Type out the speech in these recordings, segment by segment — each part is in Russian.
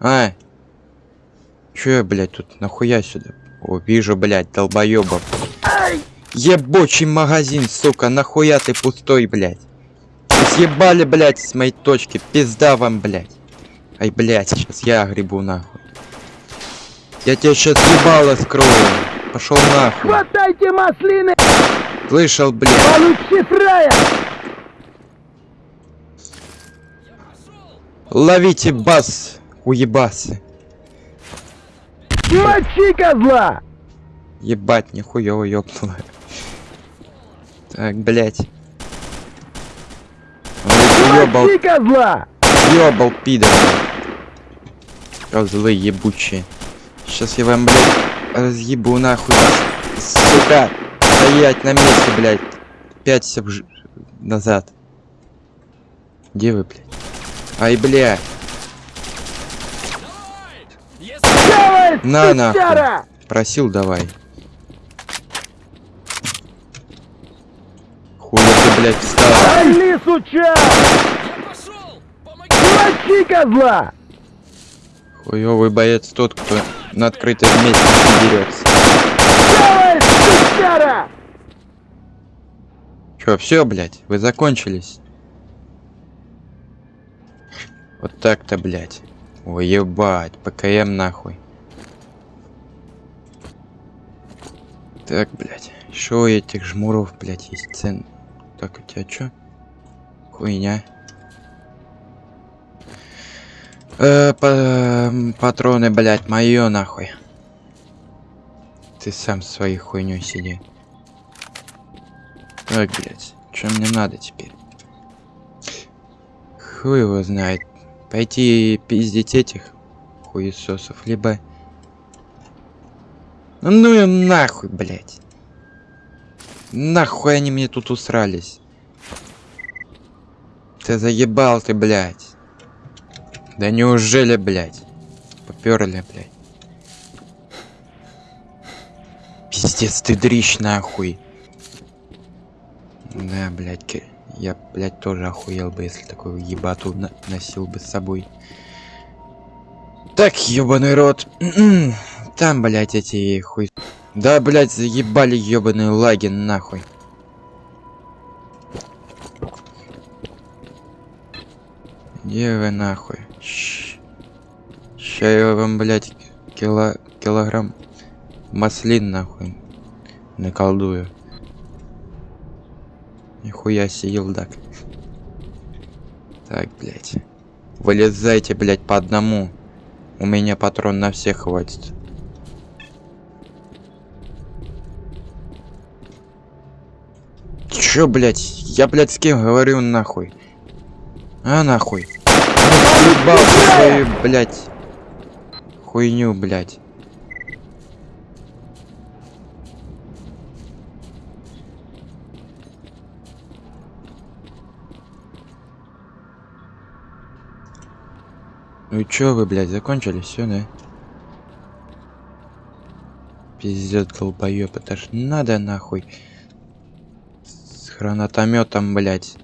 А! Чё я, блядь, тут нахуя сюда? О, вижу, блядь, долбоёбов. Ебучий магазин, сука, нахуя ты пустой, блядь? Съебали, блядь, с моей точки. Пизда вам, блядь. Ай, блядь, сейчас я грибу нахуй. Я тебе сейчас ебало скрою. Пошел нахуй. Хватайте маслины! Слышал, блядь. Получи фрая! Ловите бас, уебасы. Мочи козла! Ебать, нихуево ёбнуло. Так, блядь. Ёбал, козла! ёбал, пидор. Козлы ебучие. Сейчас я вам, блядь, разъебу нахуй вас. Сука! Стоять на месте, блядь. Пяться вж... назад. Где вы, блядь? Ай, блядь. На нахуй. сучара! Просил давай. Хуя ты, блядь, встал. Али, суча! Мочи козла! Хуёвый боец тот, кто на открытом месте не дерется. Давай, сучара! Чё, все, блядь, вы закончились? Вот так-то, блядь. Ой, ебать, ПКМ нахуй. Так, блядь. Еще у этих жмуров, блядь, есть цен. Так, у тебя чё? Хуйня. Э, па- патроны, блядь, моё нахуй. Ты сам своей хуйней сиди. Так, блядь, что мне надо теперь? Хуй его знает. Пойти пиздить этих хуесосов, либо... Ну и нахуй, блядь. Нахуй они мне тут усрались. Ты заебал ты, блядь. Да неужели, блядь? Поперли, блядь. Пиздец, ты дрищ нахуй. Да, блядь, я, блядь, тоже охуел бы, если такую ебату носил бы с собой. Так, ебаный рот. Там, блядь, эти хуй... Да, блядь, заебали ебаные лаги нахуй. Где вы нахуй? Щ- Ща я вам, блядь, кило... килограмм маслин нахуй наколдую. Нихуя себе елдак. Так, блядь. Вылезайте, блядь, по одному. У меня патрон на всех хватит. Чё, блядь? Я, блядь, с кем говорю нахуй? А, нахуй. Ебал свою, блядь. Хуйню, блядь. Ну и чё вы, блядь, закончили все, да? Пиздец, долбоёб, это ж надо нахуй. Гранатометом, блядь.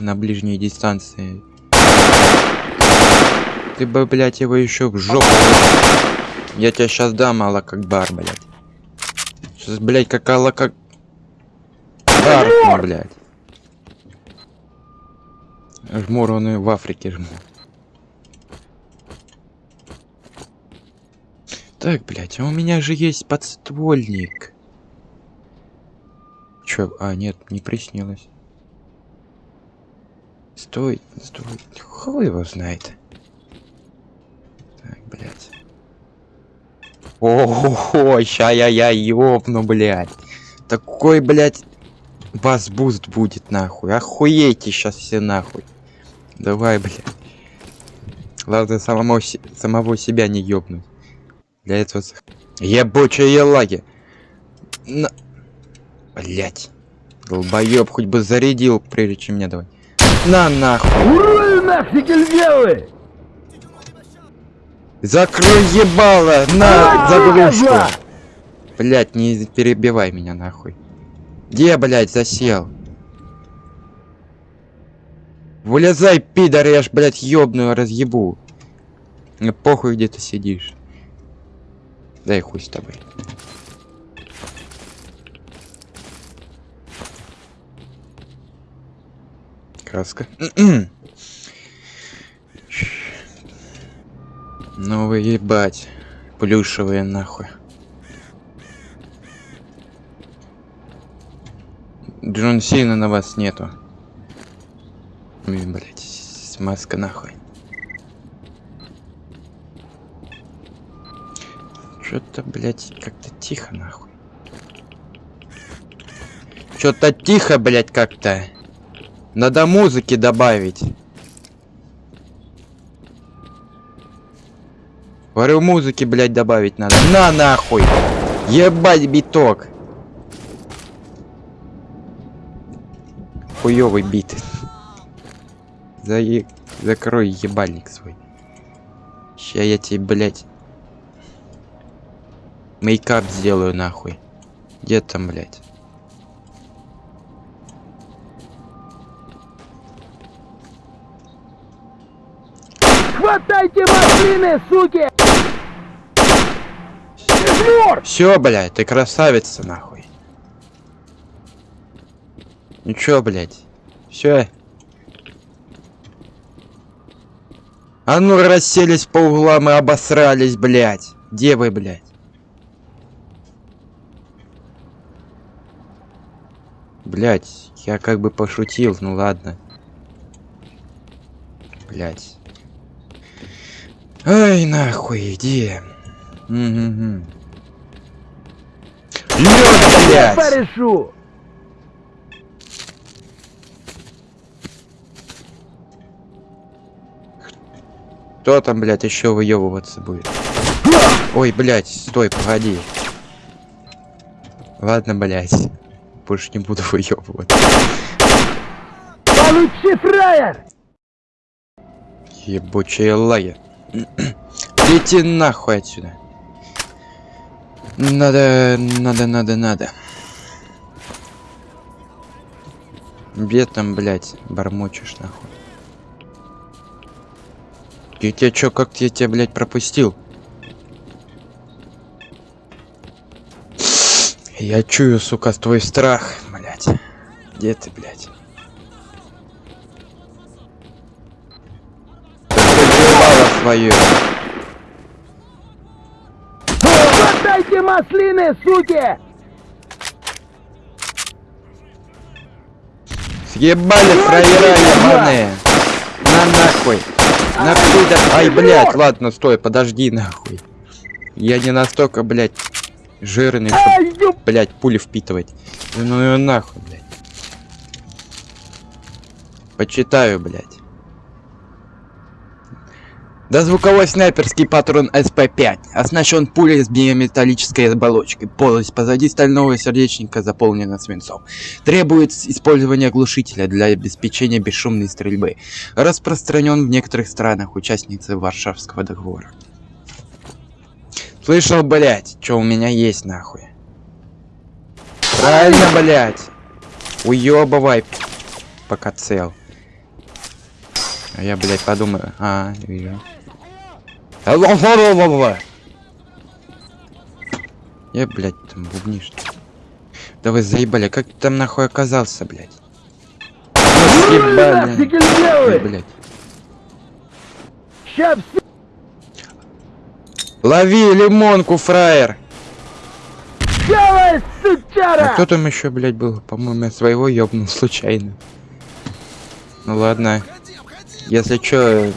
На ближней дистанции. Ты бы, блядь, его еще в жопу. Я тебя сейчас дам, Алла, как бар, блядь. Сейчас, блядь, как Алла, как... Бар, блядь. Жмур, он и в Африке жмур. Так, блядь, а у меня же есть подствольник. Чё? А, нет, не приснилось. Стой, стой. Хуй его знает. Так, блядь. О, ща я я ёбну, блядь. Такой, блядь, вас boost будет нахуй. Охуейте сейчас все нахуй. Давай, блядь. Главное самому, самого себя не ёбнуть. Для этого... Ебучие елаги. На... Блять. Долбоёб, хоть бы зарядил, прежде чем мне давай. На нахуй. Урою нафиг львелы! Закрой ебало! На Мочи заглушку! Блять, не перебивай меня нахуй. Где, блять, засел? Вылезай, пидор, я ж, блять, ёбную разъебу. Мне похуй, где ты сидишь. Дай хуй с тобой. Краска. Ну вы ебать. Плюшевые нахуй. Джон Сина на вас нету. Блин, блять, смазка нахуй. Что-то, блять, как-то тихо нахуй. Что-то тихо, блять, как-то. Надо музыки добавить. Говорю, музыки, блять, добавить надо. На нахуй! Ебать биток! Хуёвый бит. За... Закрой ебальник свой. Ща я тебе, блять, мейкап сделаю нахуй. Где там, блять? Хватайте машины, суки! Измор! Все, блядь, ты красавица, нахуй. Ничего, блядь. Все. А ну расселись по углам и обосрались, блядь. Где вы, блядь? Блядь, я как бы пошутил, ну ладно. Блядь. Ай, нахуй, иди. Угу. Я блядь! порешу! Кто там, блядь, еще выебываться будет? Ой, блядь, стой, погоди. Ладно, блядь. Больше не буду выебываться. Получи фраер! Ебучая лаги. Лети нахуй отсюда. Надо, надо, надо, надо. Где там, блядь, бормочешь нахуй? Я тебя чё, как я тебя, блядь, пропустил? Я чую, сука, твой страх, блядь. Где ты, блядь? Свою. Хватайте маслины, суки! Съебали фраера ебаные. На нахуй. Нахуй да. Ай, блядь, ладно, стой, подожди нахуй. Я не настолько, блядь, жирный, чтобы, блядь, пули впитывать. Ну ее нахуй, блядь. Почитаю, блядь. Да звуковой снайперский патрон СП-5 оснащен пулей с биометаллической оболочкой. Полость позади стального сердечника заполнена свинцом. Требует использования глушителя для обеспечения бесшумной стрельбы. Распространен в некоторых странах участницы Варшавского договора. Слышал, блять, что у меня есть нахуй. Правильно, блять. Уебывай, пока цел. А я, блядь, подумаю. А, вижу. Я, блядь, там бубнишь. Да вы заебали, как ты там нахуй оказался, блядь? Съебали. Ой, блядь. Все Лови лимонку, фраер! делай, А кто там еще, блядь, был? По-моему, я своего ёбнул случайно. Ну ладно. Если чё...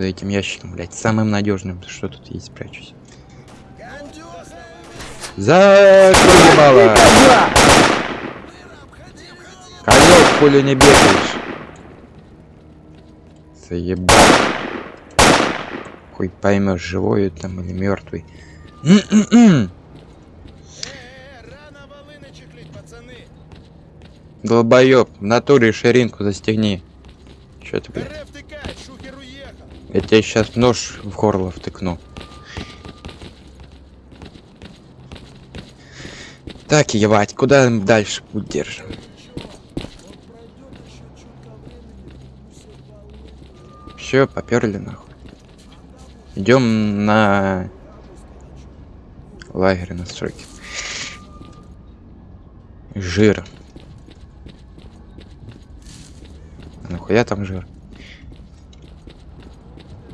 За этим ящиком, блядь, самым надежным. Что тут есть, спрячусь. Закрывала! Козла! Козел, пулю не бегаешь. Заебал. Хуй поймешь, живой там или мертвый. Пацаны! Долбоёб, в натуре ширинку застегни. Чё ты, блядь? Я тебе сейчас нож в горло втыкну. Так, ебать, куда дальше путь держим? Все, поперли нахуй. Идем на лагерь на стройке. Жир. А Нахуя там жир?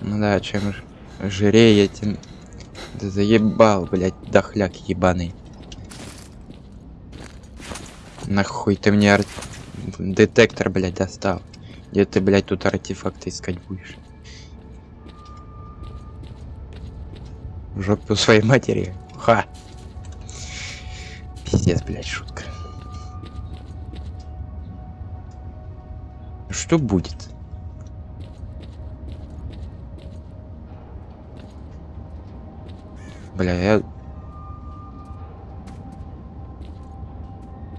Ну да, чем жирее, тем... Да заебал, блядь, дохляк ебаный. Нахуй ты мне ар- детектор, блядь, достал. Где ты, блядь, тут артефакты искать будешь? В жопу своей матери. Ха. Пиздец, блядь, шутка. Что будет? Бля, я...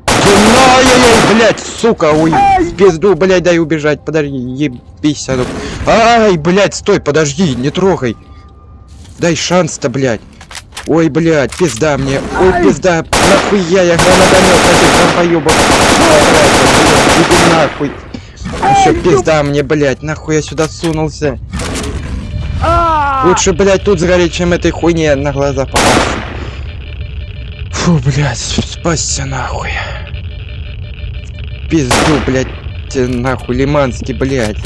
Ай-яй-яй, блядь, сука, ой, в пизду, блядь, дай убежать, подожди, ебись, ну. Ай, блядь, стой, подожди, не трогай. Дай шанс-то, блядь. Ой, блядь, пизда мне, ой, пизда, нахуя я гранатомет этих долбоёбов. Иди нахуй. Еще пизда мне, блядь, нахуй я сюда сунулся. Лучше, блядь, тут сгореть, чем этой хуйне на глаза попасться. Фу, блядь, спасся нахуй. Пизду, блядь, нахуй, Лиманский, блядь.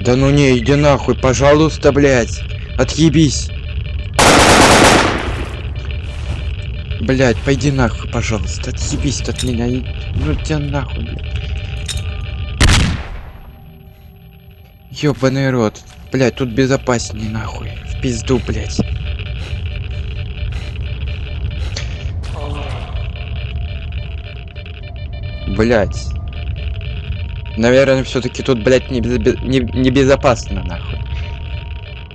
Да ну не, иди нахуй, пожалуйста, блядь. Отъебись. Блядь, пойди нахуй, пожалуйста. Отъебись от меня. и- Ну тебя нахуй, блядь. Ёбаный рот. Блядь, тут безопаснее нахуй. В пизду, блядь. Блядь. Наверное, все-таки тут, блядь, не, безо- не, небезопасно, нахуй.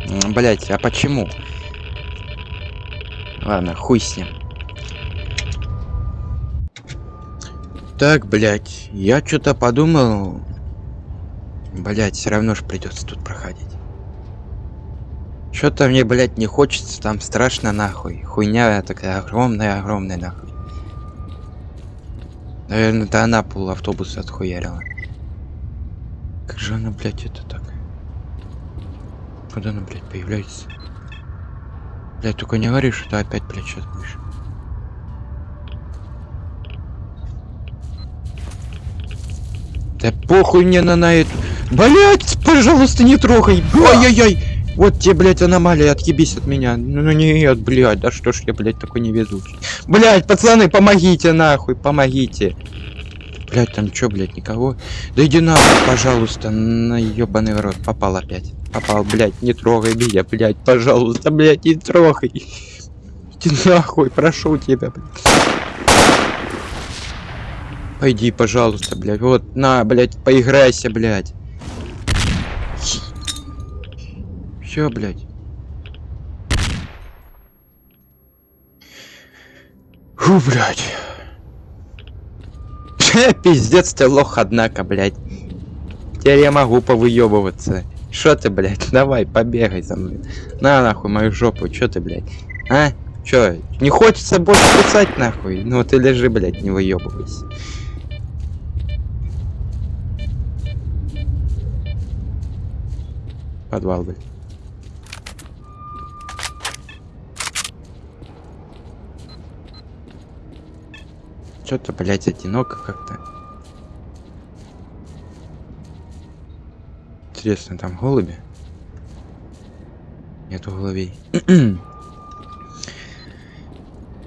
М, Блядь, а почему? Ладно, хуй с ним. Так, блядь, я что-то подумал. Блядь, все равно ж придется тут проходить. Что-то мне, блядь, не хочется, там страшно нахуй. Хуйня такая огромная, огромная нахуй. Наверное, да она пол автобуса отхуярила. Как же она, блядь, это так? Куда она, блядь, появляется? Блядь, только не говори, что ты опять, блядь, сейчас будешь. Да похуй мне на, на эту. Блять, пожалуйста, не трогай. Ой-ой-ой. Вот тебе, блядь, аномалия, отъебись от меня. Ну, ну нет, блядь, да что ж я, блядь, такой невезучий. Блядь, пацаны, помогите, нахуй, помогите. Блядь, там чё, блядь, никого? Да иди нахуй, пожалуйста, на ёбаный рот. Попал опять. Попал, блядь, не трогай меня, блядь, пожалуйста, блядь, не трогай. Иди нахуй, прошу тебя, блядь. Пойди, пожалуйста, блядь. Вот, на, блядь, поиграйся, блядь. Все, блядь. Фу, блядь. Пиздец ты лох, однако, блядь. Теперь я могу повыебываться. Шо ты, блядь, давай, побегай за мной. На нахуй мою жопу, чё ты, блядь? А? Чё, не хочется больше писать, нахуй? Ну ты лежи, блядь, не выебывайся. Подвал, блядь. Чё-то, блядь, одиноко как-то. Интересно, там голуби? Нету голубей.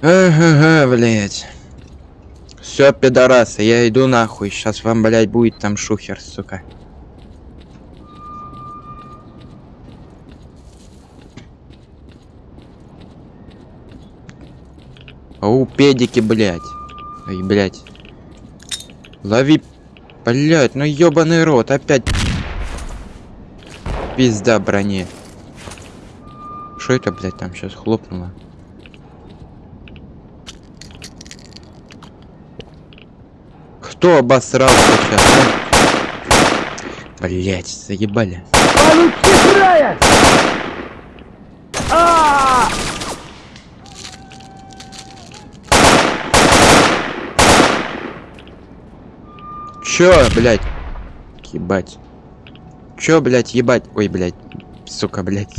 Ага, блядь. Все, пидорасы, я иду нахуй. Сейчас вам, блядь, будет там шухер, сука. Ау, педики, блядь. Ой, блядь. Лови, блядь, ну ёбаный рот, опять. Пизда броне. Что это, блядь, там сейчас хлопнуло? Кто обосрался сейчас? Блять, заебали. Получи края! Чё, блядь? Ебать. Чё, блядь, ебать? Ой, блядь. Сука, блядь.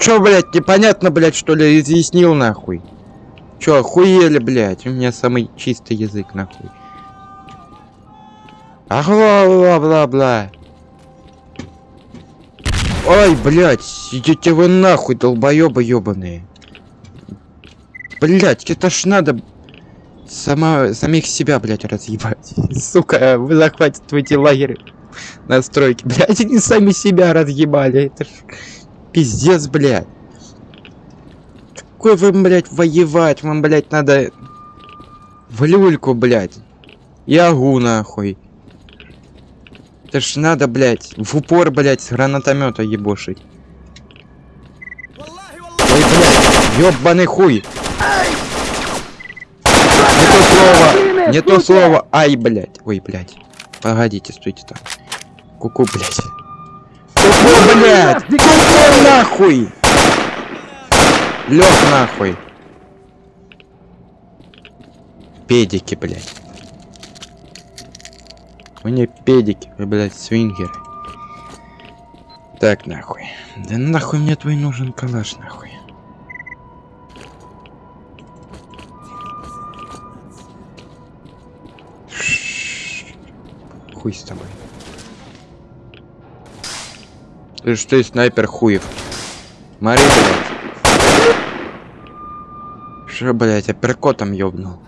Чё, блядь, непонятно, блядь, что ли, изъяснил нахуй? Чё, охуели, блядь? У меня самый чистый язык, нахуй. Бла-бла-бла-бла. Ой, блядь, идите вы нахуй, долбоёбы ёбаные. Блядь, это ж надо сама, самих себя, блядь, разъебать. Сука, вы захватываете лагерь на стройке. Блядь, они сами себя разъебали. Это ж пиздец, блядь. Какой вы, блядь, воевать? Вам, блядь, надо в люльку, блядь. Ягу, нахуй. Это ж надо, блядь, в упор, блядь, с гранатомета ебошить. Ой, блядь, ёбаный хуй. Не то слово, не то слово, ай, блядь. Ой, блядь. Погодите, стойте там. Куку, блядь. Куку, блядь. Куку, нахуй. Лёг, нахуй. Педики, блядь. Вы не педики, вы, блядь, свингеры. Так, нахуй. Да нахуй мне твой нужен калаш, нахуй. Хуй с тобой. Ты что, снайпер хуев? Мари, блядь. Что, блядь, апперкотом ёбнул?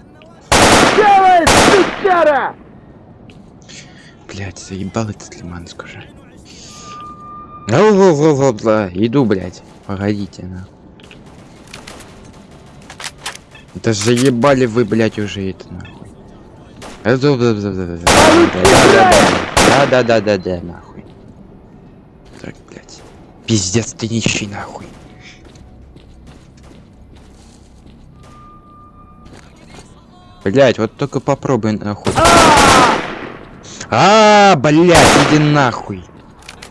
Делай, сучара! Блядь, заебал этот лиман, скажи. Ла-ла-ла-ла-ла. Иду, блядь. Погодите, на. Да заебали вы, блядь, уже это нахуй. Да-да-да-да-да, нахуй. Так, блядь. Пиздец, ты нищий, нахуй. Блять, вот только попробуй нахуй. А, блять, иди нахуй.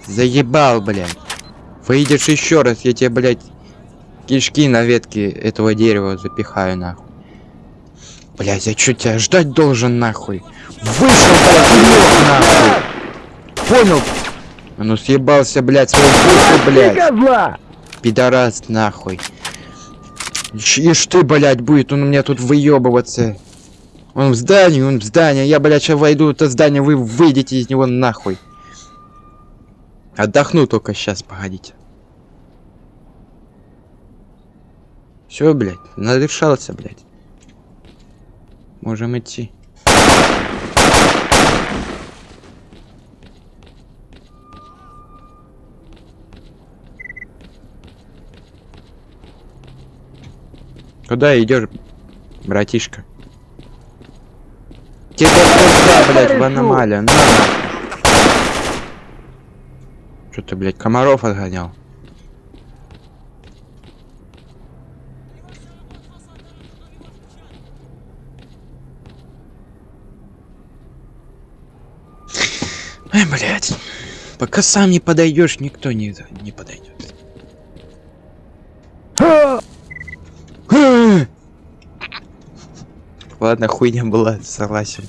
Заебал, блядь. Выйдешь еще раз, я тебе, блядь, кишки на ветке этого дерева запихаю, нахуй. Блять, я что тебя ждать должен, нахуй? Вышел, блядь, лёг, нахуй. Понял? А ну съебался, блядь, свой душу, блядь. Пидорас, нахуй. Ишь ты, блядь, будет он у меня тут выебываться. Он в здании, он в здании. Я, блядь, сейчас войду в это здание, вы выйдете из него нахуй. Отдохну только сейчас, погодите. Все, блядь, надышался, блядь. Можем идти. Куда идешь, братишка? Тебе куда, блядь, в аномалию? На, Что ты, блядь, комаров отгонял? Ай, блядь. Пока сам не подойдешь, никто не, не подойдет. Ха! Ладно, хуйня была, согласен.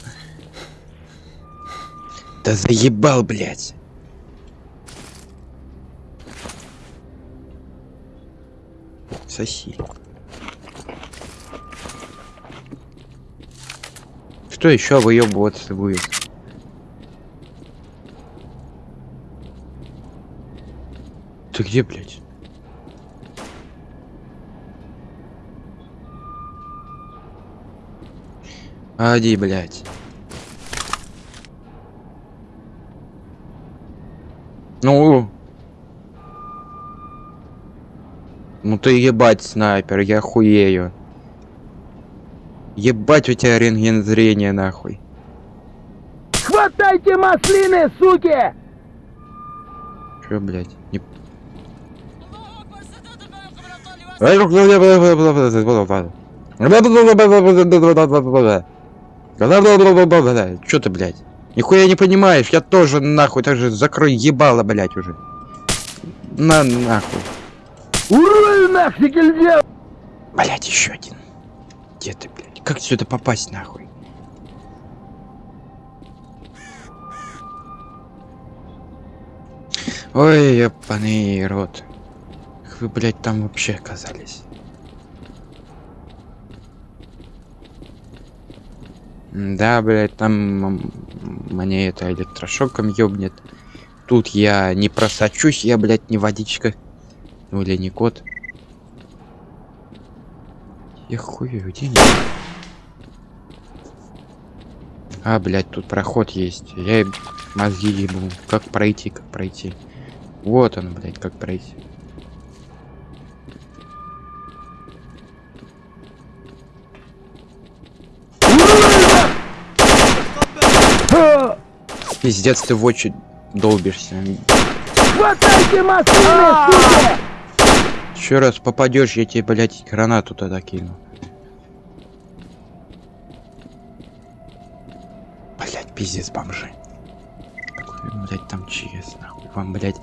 Да заебал, блядь. Соси. Что еще выебываться будет? Ты где, блядь? Ади, блядь. Ну. Ну ты ебать, снайпер, я хуею. Ебать у тебя рентген зрения, нахуй. Хватайте маслины, суки! Чё, блядь? Не... Чё ты, блядь? Нихуя не понимаешь, я тоже нахуй, так же закрой ебало, блядь, уже. На нахуй. Урою нафиг нельзя! Блядь, еще один. Где ты, блядь? Как сюда попасть, нахуй? Ой, ёбаный рот. Как вы, блядь, там вообще оказались? Да, блядь, там мне это электрошоком ёбнет. Тут я не просочусь, я, блядь, не водичка. Ну или не кот. Я хуй, где? А, блядь, тут проход есть. Я мозги ебу. Как пройти, как пройти. Вот он, блядь, как пройти. Фу! Пиздец, ты в очередь долбишься. Хватайте машины, суки! Еще раз попадешь, я тебе, блядь, гранату тогда кину. Блядь, пиздец, бомжи. Какой, блядь, там ЧС, нахуй. Вам, блядь.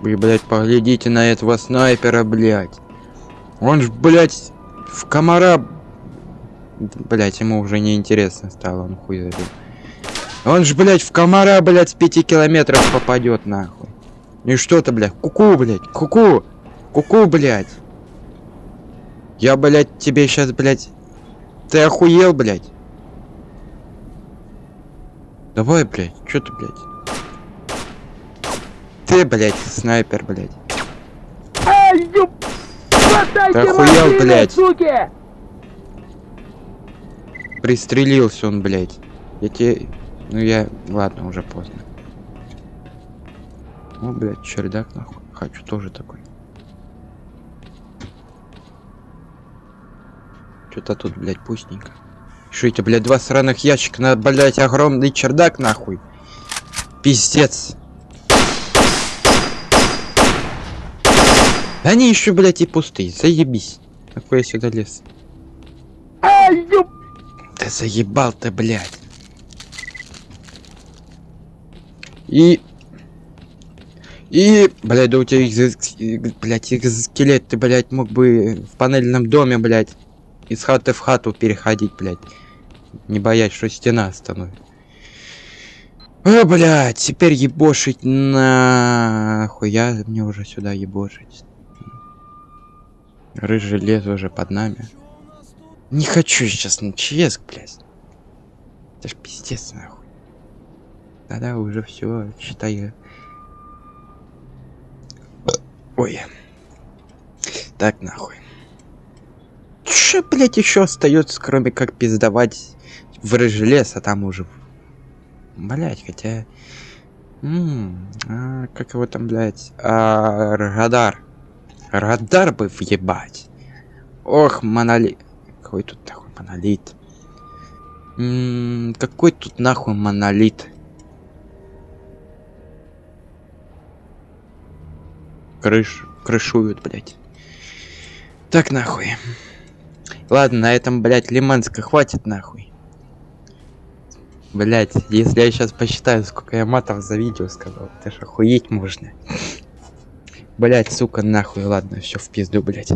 Вы, блядь, поглядите на этого снайпера, блядь. Он ж, блядь, в комара... Блядь, ему уже не интересно стало, он хуй забил. Он ж, блядь, в комара, блядь, с пяти километров попадет, нахуй. И что то блядь, куку, блядь, куку, куку, блядь. Я, блядь, тебе сейчас, блядь, ты охуел, блядь? Давай, блядь, что ты, блядь? Ты, блядь, снайпер! Хватайте Ты охуел, суки! Пристрелился он, блядь. Я тебе... Ну я... Ладно, уже поздно. О, блядь, чердак, нахуй. Хочу тоже такой. Что-то тут, блядь, пустенько. Что это, блядь, два сраных ящика на, блядь, огромный чердак, нахуй. Пиздец. Они еще, блядь, и пустые. Заебись. Какой я сюда лез. Ай, ёп! Да заебал ты, блядь. И... И, блядь, да у тебя экзо- блядь, экзоскелет, ты, блядь, мог бы в панельном доме, блядь, из хаты в хату переходить, блядь. Не боясь, что стена остановит. О, блядь, теперь ебошить нахуй. Я мне уже сюда ебошить. Рыжий лес уже под нами. Не хочу сейчас на ЧС, блядь. Это ж пиздец, нахуй. Да-да, уже все, считаю. Ой. Так, нахуй. Че, блядь, еще остается, кроме как пиздовать в рыжий лес, а там уже... Блять, хотя... М, а, как его там, блядь? А, радар. Радар бы въебать. Ох, монолит. Какой тут нахуй монолит? М, какой тут нахуй монолит? Крыш, крышуют, блядь. Так нахуй. Ладно, на этом, блядь, лиманска хватит нахуй. Блять, если я сейчас посчитаю, сколько я матов за видео сказал, это ж охуеть можно. Блять, сука, нахуй, ладно, все в пизду, блять.